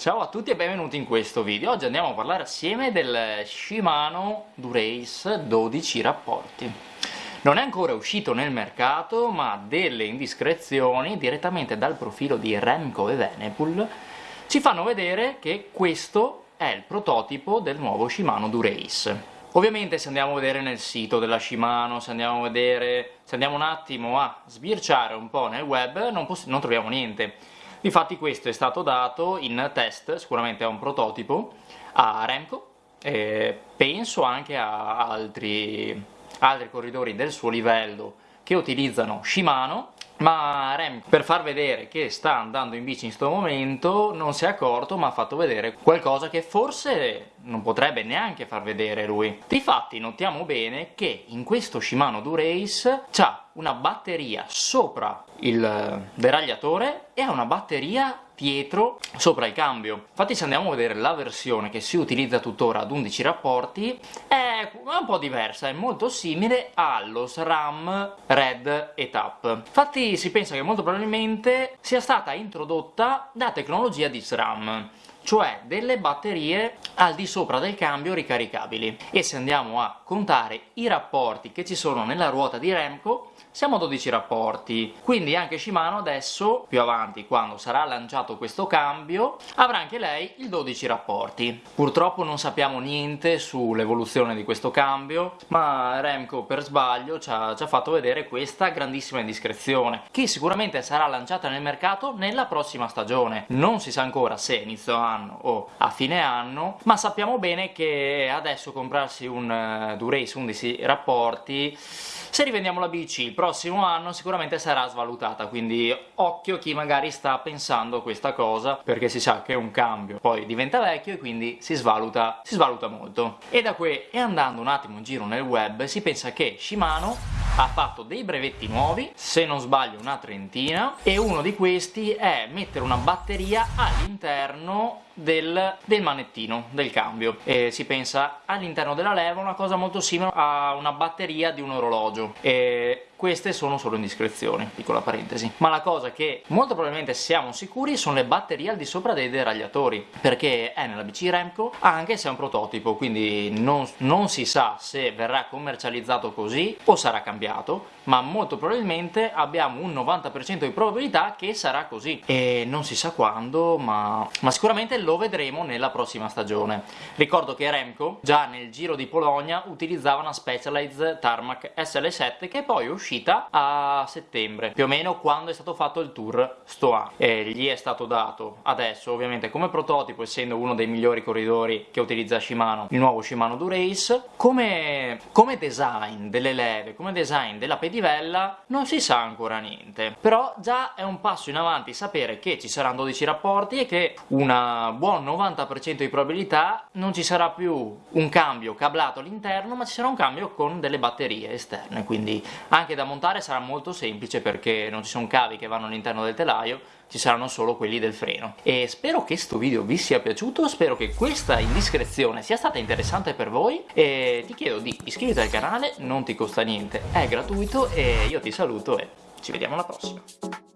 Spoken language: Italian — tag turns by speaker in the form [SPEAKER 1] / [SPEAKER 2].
[SPEAKER 1] Ciao a tutti e benvenuti in questo video. Oggi andiamo a parlare assieme del Shimano Durace 12 rapporti. Non è ancora uscito nel mercato, ma delle indiscrezioni direttamente dal profilo di Remco e Venepool ci fanno vedere che questo è il prototipo del nuovo Shimano Durace. Ovviamente se andiamo a vedere nel sito della Shimano, se andiamo vedere, se andiamo un attimo a sbirciare un po' nel web, non, non troviamo niente Infatti questo è stato dato in test, sicuramente è un prototipo, a Remco, e penso anche a altri, altri corridori del suo livello che utilizzano Shimano, ma Remco per far vedere che sta andando in bici in questo momento non si è accorto ma ha fatto vedere qualcosa che forse non potrebbe neanche far vedere lui. Difatti notiamo bene che in questo Shimano Durace c'ha una batteria sopra il deragliatore e ha una batteria dietro sopra il cambio. Infatti se andiamo a vedere la versione che si utilizza tuttora ad 11 rapporti è un po' diversa, è molto simile allo SRAM Red Etap. Infatti si pensa che molto probabilmente sia stata introdotta da tecnologia di SRAM cioè delle batterie al di sopra del cambio ricaricabili. E se andiamo a contare i rapporti che ci sono nella ruota di Remco siamo a 12 rapporti. Quindi anche Shimano adesso più avanti quando sarà lanciato questo cambio avrà anche lei il 12 rapporti. Purtroppo non sappiamo niente sull'evoluzione di questo cambio ma Remco per sbaglio ci ha, ci ha fatto vedere questa grandissima indiscrezione che sicuramente sarà lanciata nel mercato nella prossima stagione. Non si sa ancora se inizio anno o a fine anno ma sappiamo bene che adesso comprarsi un uh, Durace 11 rapporti se rivendiamo la bici il prossimo anno sicuramente sarà svalutata quindi occhio chi magari sta pensando questa cosa perché si sa che è un cambio poi diventa vecchio e quindi si svaluta, si svaluta molto. E da qui e andando un attimo in giro nel web si pensa che Shimano ha fatto dei brevetti nuovi, se non sbaglio una trentina, e uno di questi è mettere una batteria all'interno del, del, manettino, del cambio. E si pensa all'interno della leva una cosa molto simile a una batteria di un orologio. E queste sono solo indiscrezioni, piccola parentesi. Ma la cosa che molto probabilmente siamo sicuri sono le batterie al di sopra dei deragliatori, perché è nella BC Remco, anche se è un prototipo, quindi non, non si sa se verrà commercializzato così o sarà cambiato, ma molto probabilmente abbiamo un 90% di probabilità che sarà così. E non si sa quando, ma, ma sicuramente lo vedremo nella prossima stagione. Ricordo che Remco, già nel Giro di Polonia, utilizzava una Specialized Tarmac SL7 che poi è uscita a settembre, più o meno quando è stato fatto il tour Stoa. E gli è stato dato adesso, ovviamente come prototipo, essendo uno dei migliori corridori che utilizza Shimano, il nuovo Shimano Durace, come, come design delle leve, come design della pedivella, non si sa ancora niente. Però già è un passo in avanti sapere che ci saranno 12 rapporti e che una buon 90% di probabilità non ci sarà più un cambio cablato all'interno, ma ci sarà un cambio con delle batterie esterne, quindi anche da montare sarà molto semplice perché non ci sono cavi che vanno all'interno del telaio, ci saranno solo quelli del freno. E spero che questo video vi sia piaciuto, spero che questa indiscrezione sia stata interessante per voi e ti chiedo di iscriverti al canale, non ti costa niente, è gratuito e io ti saluto e ci vediamo alla prossima.